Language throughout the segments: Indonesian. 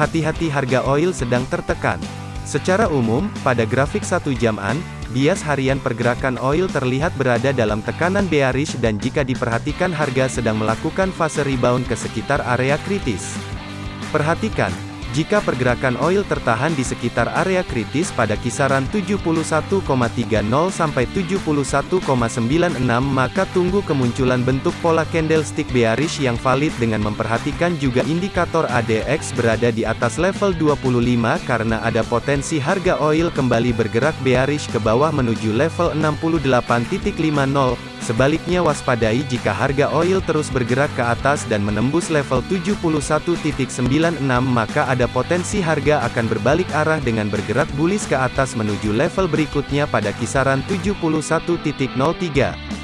hati-hati harga oil sedang tertekan. Secara umum, pada grafik satu jaman, bias harian pergerakan oil terlihat berada dalam tekanan bearish dan jika diperhatikan harga sedang melakukan fase rebound ke sekitar area kritis. Perhatikan, jika pergerakan oil tertahan di sekitar area kritis pada kisaran 71,30 sampai 71,96 maka tunggu kemunculan bentuk pola candlestick bearish yang valid dengan memperhatikan juga indikator ADX berada di atas level 25 karena ada potensi harga oil kembali bergerak bearish ke bawah menuju level 68.50 Sebaliknya waspadai jika harga oil terus bergerak ke atas dan menembus level 71.96 maka ada potensi harga akan berbalik arah dengan bergerak bullish ke atas menuju level berikutnya pada kisaran 71.03.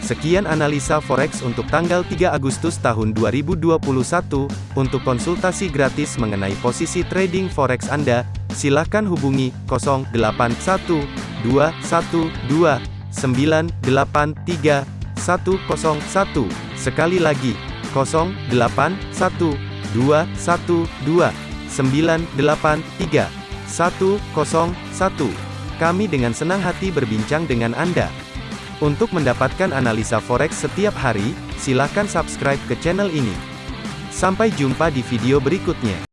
Sekian analisa forex untuk tanggal 3 Agustus tahun 2021. Untuk konsultasi gratis mengenai posisi trading forex Anda, silakan hubungi 081212983101. Sekali lagi, 081212983101. Kami dengan senang hati berbincang dengan Anda. Untuk mendapatkan analisa forex setiap hari, silakan subscribe ke channel ini. Sampai jumpa di video berikutnya.